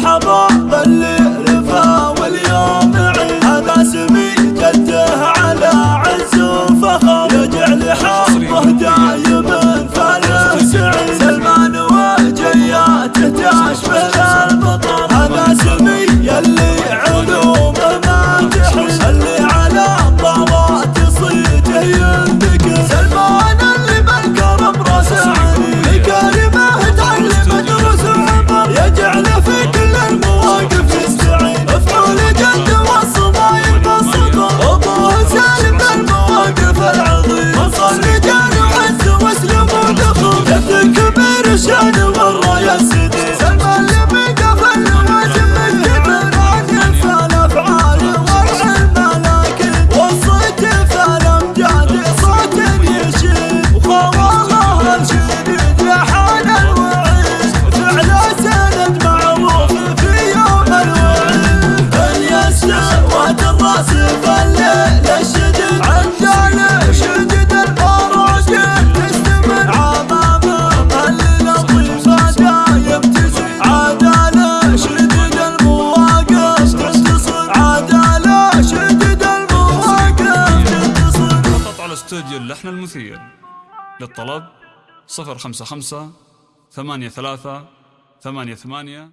حباب استوديو اللحن المثير. للطلب 055 83 88